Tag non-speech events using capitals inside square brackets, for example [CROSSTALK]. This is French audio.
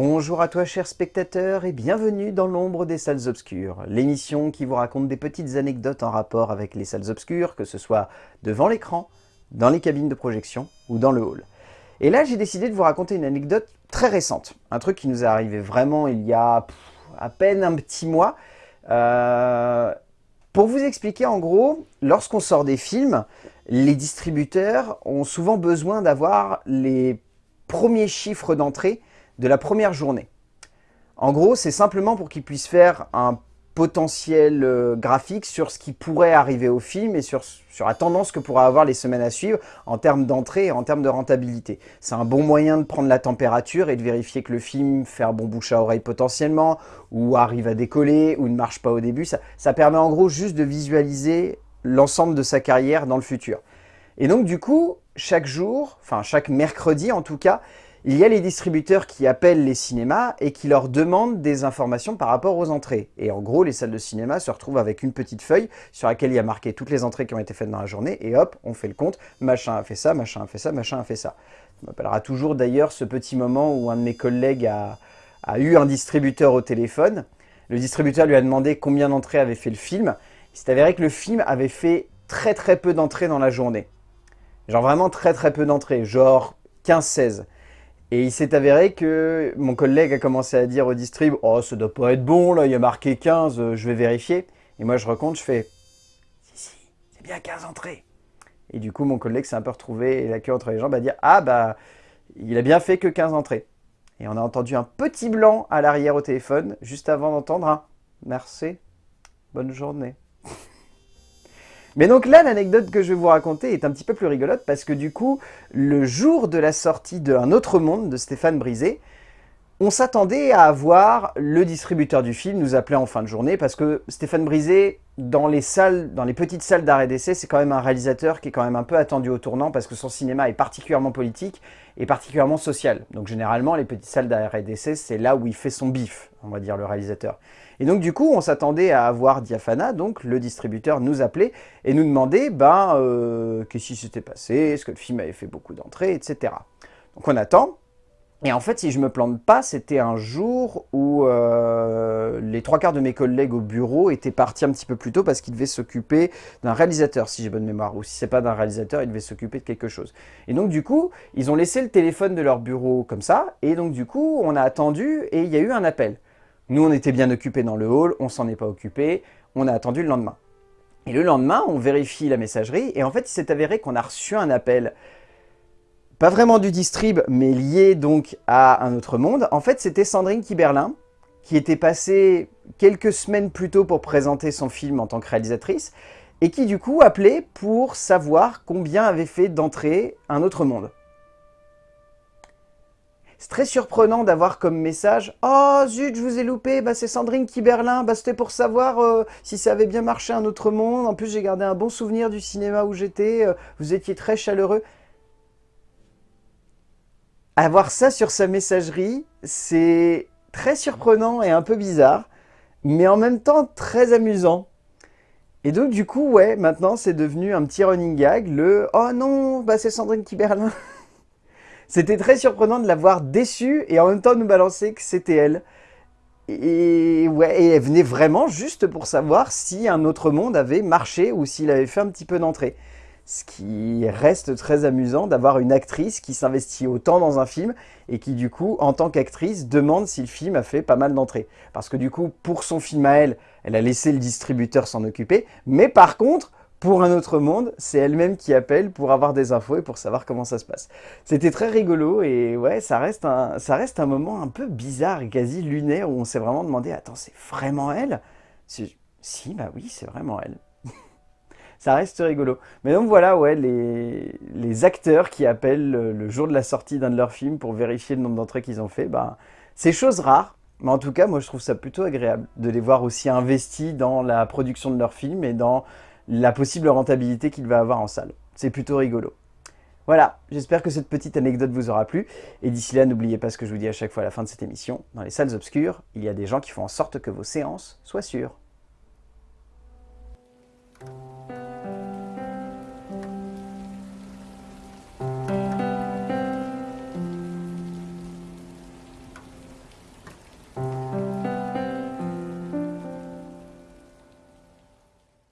Bonjour à toi chers spectateurs et bienvenue dans l'ombre des salles obscures, l'émission qui vous raconte des petites anecdotes en rapport avec les salles obscures, que ce soit devant l'écran, dans les cabines de projection ou dans le hall. Et là j'ai décidé de vous raconter une anecdote très récente, un truc qui nous est arrivé vraiment il y a à peine un petit mois. Euh, pour vous expliquer en gros, lorsqu'on sort des films, les distributeurs ont souvent besoin d'avoir les premiers chiffres d'entrée de la première journée. En gros, c'est simplement pour qu'ils puissent faire un potentiel euh, graphique sur ce qui pourrait arriver au film et sur, la tendance que pourra avoir les semaines à suivre en termes d'entrée et en termes de rentabilité. C'est un bon moyen de prendre la température et de vérifier que le film fait bon bouche à oreille potentiellement, ou arrive à décoller, ou ne marche pas au début. Ça, ça permet en gros juste de visualiser l'ensemble de sa carrière dans le futur. Et donc du coup, chaque jour, enfin chaque mercredi en tout cas, il y a les distributeurs qui appellent les cinémas et qui leur demandent des informations par rapport aux entrées. Et en gros, les salles de cinéma se retrouvent avec une petite feuille sur laquelle il y a marqué toutes les entrées qui ont été faites dans la journée, et hop, on fait le compte, machin a fait ça, machin a fait ça, machin a fait ça. Ça m'appellera toujours d'ailleurs ce petit moment où un de mes collègues a, a eu un distributeur au téléphone. Le distributeur lui a demandé combien d'entrées avait fait le film. Il s'est avéré que le film avait fait très très peu d'entrées dans la journée. Genre vraiment très très peu d'entrées, genre 15-16. Et il s'est avéré que mon collègue a commencé à dire au distrib « Oh, ça doit pas être bon, là, il y a marqué 15, euh, je vais vérifier. » Et moi, je recompte, je fais « Si, si, c'est bien 15 entrées. » Et du coup, mon collègue s'est un peu retrouvé la queue entre les jambes à dire « Ah, bah, il a bien fait que 15 entrées. » Et on a entendu un petit blanc à l'arrière au téléphone, juste avant d'entendre un « Merci, bonne journée. » Mais donc là, l'anecdote que je vais vous raconter est un petit peu plus rigolote parce que du coup, le jour de la sortie de Un autre monde de Stéphane Brisé, on s'attendait à avoir le distributeur du film nous appeler en fin de journée parce que Stéphane Brisé, dans les salles, dans les petites salles d'arrêt d'essai, c'est quand même un réalisateur qui est quand même un peu attendu au tournant parce que son cinéma est particulièrement politique et particulièrement social. Donc généralement, les petites salles d'arrêt d'essai, c'est là où il fait son bif, on va dire, le réalisateur. Et donc du coup, on s'attendait à avoir Diafana, donc le distributeur, nous appeler et nous demander ben, euh, qu'est-ce qui s'était passé, est-ce que le film avait fait beaucoup d'entrées, etc. Donc on attend, et en fait, si je me plante pas, c'était un jour où euh, les trois quarts de mes collègues au bureau étaient partis un petit peu plus tôt parce qu'ils devaient s'occuper d'un réalisateur, si j'ai bonne mémoire. Ou si c'est pas d'un réalisateur, ils devaient s'occuper de quelque chose. Et donc du coup, ils ont laissé le téléphone de leur bureau comme ça. Et donc du coup, on a attendu et il y a eu un appel. Nous, on était bien occupés dans le hall, on s'en est pas occupé, on a attendu le lendemain. Et le lendemain, on vérifie la messagerie, et en fait, il s'est avéré qu'on a reçu un appel, pas vraiment du distrib, mais lié donc à un autre monde. En fait, c'était Sandrine Kiberlin, qui était passée quelques semaines plus tôt pour présenter son film en tant que réalisatrice, et qui du coup appelait pour savoir combien avait fait d'entrée un autre monde. C'est très surprenant d'avoir comme message « Oh zut, je vous ai loupé, bah, c'est Sandrine Kiberlin, bah, c'était pour savoir euh, si ça avait bien marché un autre monde. En plus, j'ai gardé un bon souvenir du cinéma où j'étais, euh, vous étiez très chaleureux. » Avoir ça sur sa messagerie, c'est très surprenant et un peu bizarre, mais en même temps très amusant. Et donc du coup, ouais, maintenant c'est devenu un petit running gag, le « Oh non, bah, c'est Sandrine Kiberlin [LAUGHS] !» C'était très surprenant de la voir déçue et en même temps nous balancer que c'était elle. Et ouais, et elle venait vraiment juste pour savoir si un autre monde avait marché ou s'il avait fait un petit peu d'entrée. Ce qui reste très amusant d'avoir une actrice qui s'investit autant dans un film et qui du coup, en tant qu'actrice, demande si le film a fait pas mal d'entrées. Parce que du coup, pour son film à elle, elle a laissé le distributeur s'en occuper. Mais par contre, pour un autre monde, c'est elle-même qui appelle pour avoir des infos et pour savoir comment ça se passe. C'était très rigolo et ouais, ça reste, un, ça reste un moment un peu bizarre et quasi lunaire où on s'est vraiment demandé « Attends, c'est vraiment elle ?» Si, bah oui, c'est vraiment elle. Ça reste rigolo. Mais donc voilà, ouais, les, acteurs qui appellent le, jour de la sortie d'un de leurs films pour vérifier le nombre d'entrées qu'ils ont fait, bah, c'est chose rare. Mais en tout cas, moi je trouve ça plutôt agréable de les voir aussi investis dans la production de leurs films et dans la possible rentabilité qu'il va avoir en salle. C'est plutôt rigolo. Voilà, j'espère que cette petite anecdote vous aura plu. Et d'ici là, n'oubliez pas ce que je vous dis à chaque fois à la fin de cette émission. Dans les salles obscures, il y a des gens qui font en sorte que vos séances soient sûres.